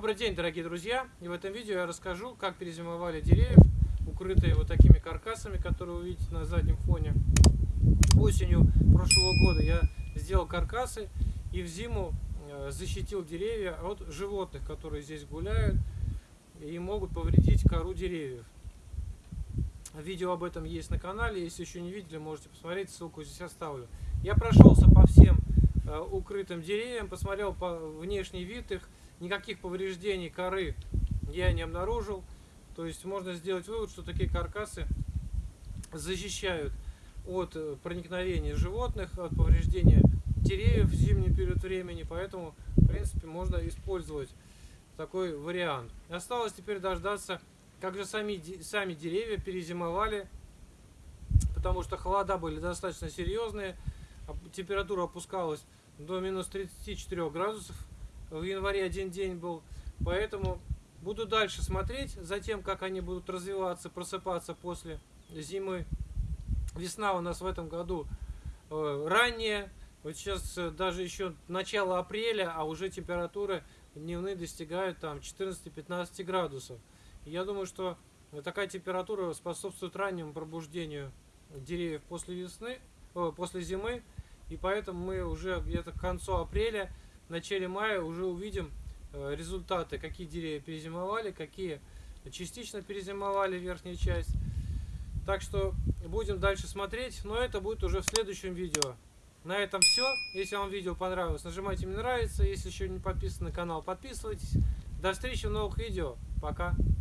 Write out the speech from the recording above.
Добрый день, дорогие друзья! И в этом видео я расскажу, как перезимовали деревья, укрытые вот такими каркасами, которые вы видите на заднем фоне. Осенью прошлого года я сделал каркасы и в зиму э, защитил деревья от животных, которые здесь гуляют и могут повредить кору деревьев. Видео об этом есть на канале, если еще не видели, можете посмотреть, ссылку здесь оставлю. Я прошелся по всем укрытым деревьям, посмотрел по внешний вид их, никаких повреждений коры я не обнаружил. То есть можно сделать вывод, что такие каркасы защищают от э, проникновения животных, от повреждения деревьев в зимний период времени, поэтому, в принципе, можно использовать такой вариант. Осталось теперь дождаться, как же сами, сами деревья перезимовали, потому что холода были достаточно серьезные, температура опускалась до минус 34 градусов, в январе один день был. Поэтому буду дальше смотреть за тем, как они будут развиваться, просыпаться после зимы. Весна у нас в этом году э, ранняя. Вот сейчас э, даже еще начало апреля, а уже температуры дневные достигают там 14-15 градусов. Я думаю, что такая температура способствует раннему пробуждению деревьев после весны, после зимы. И поэтому мы уже где-то к концу апреля начале мая уже увидим э, результаты, какие деревья перезимовали, какие частично перезимовали верхняя часть. Так что будем дальше смотреть, но это будет уже в следующем видео. На этом все. Если вам видео понравилось, нажимайте мне нравится. Если еще не подписаны на канал, подписывайтесь. До встречи в новых видео. Пока.